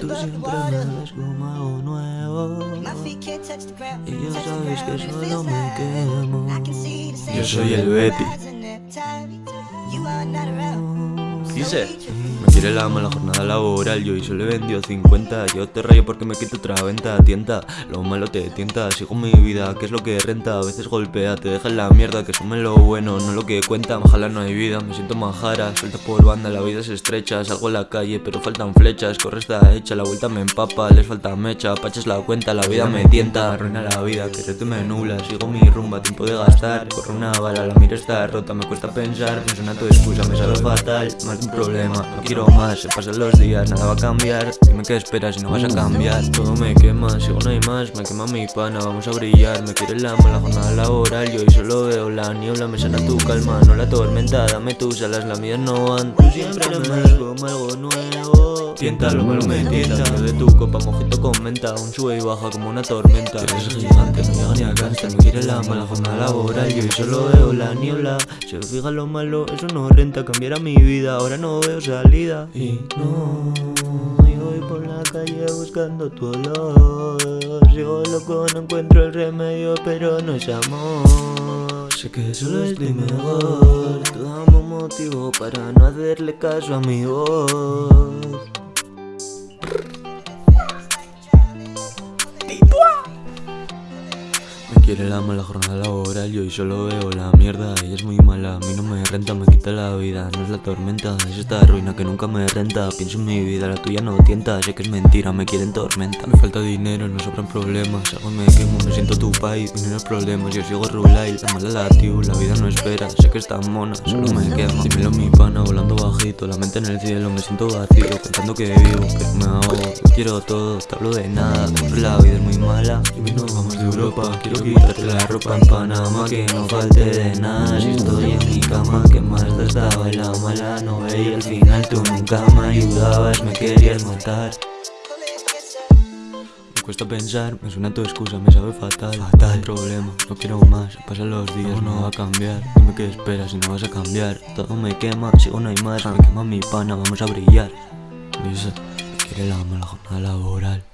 Tú siempre me ves como algo nuevo. Y ya sabes que solo me quemo. Yo soy el Betty Dice me quiere la mala jornada laboral, yo y solo le vendió 50 Yo te rayo porque me quito otra venta, tienta Lo malo te tienta, sigo mi vida, que es lo que renta A veces golpea, te deja en la mierda, que sume lo bueno, no lo que cuenta Ojalá no hay vida, me siento majara, suelta por banda, la vida es estrecha Salgo a la calle, pero faltan flechas, corre está hecha, la vuelta me empapa Les falta mecha, paches la cuenta, la vida me tienta Arruina la vida, que te me nubla, sigo mi rumba, tiempo de gastar Corre una bala, la mira está rota, me cuesta pensar Me suena tu excusa, me sabe fatal, más un problema quiero más Se pasan los días, nada va a cambiar. Dime qué esperas si no vas a cambiar. Todo me quema, sigo no hay más Me quema mi pana, vamos a brillar. Me quiere la mala jornada laboral Yo hoy solo veo la niebla. Me sana tu calma, no la tormenta Dame tus alas, las mías no van. Tú siempre me como algo nuevo. Tienta lo malo me tienta de tu copa mojito con menta Un sube y baja como una tormenta. Eres gigante, cáncer Me quiere la mala jornada laboral Yo solo veo la niebla. Se fija lo malo, eso no renta Cambiará mi vida, ahora no veo salida. Y no, yo voy por la calle buscando tu olor. Sigo loco, no encuentro el remedio, pero no es amor Sé que solo estoy mejor. Te damos motivo para no hacerle caso a mi voz quiere la mala jornada laboral Yo y solo veo la mierda Ella es muy mala, a mí no me renta Me quita la vida, no es la tormenta Es esta ruina que nunca me renta. Pienso en mi vida, la tuya no tienta Sé que es mentira, me quieren tormenta. Me falta dinero, no sobran problemas Algo me quemo, me siento tu país Dinero problemas, yo sigo rulay La mala la tío, la vida no espera Sé que está mona, solo me quema Dímelo mi pana, volando bajito La mente en el cielo, me siento vacío Contando que vivo, que me ahogo quiero todo, te hablo de nada. La vida es muy mala Y no vamos de Europa. Quiero que Quítate la ropa en Panamá que no falte de nada. Si estoy en mi cama que más te estaba en la mala. No veía al final tú nunca me ayudabas Me querías matar. Me cuesta pensar, me suena tu excusa, me sabe fatal. Fatal. Problema, no quiero más, pasan los días, no va a cambiar. Dime qué esperas si no vas a cambiar. Todo me quema, sigo no hay más, me quema mi pana, vamos a brillar. Dice, quiere la jornada laboral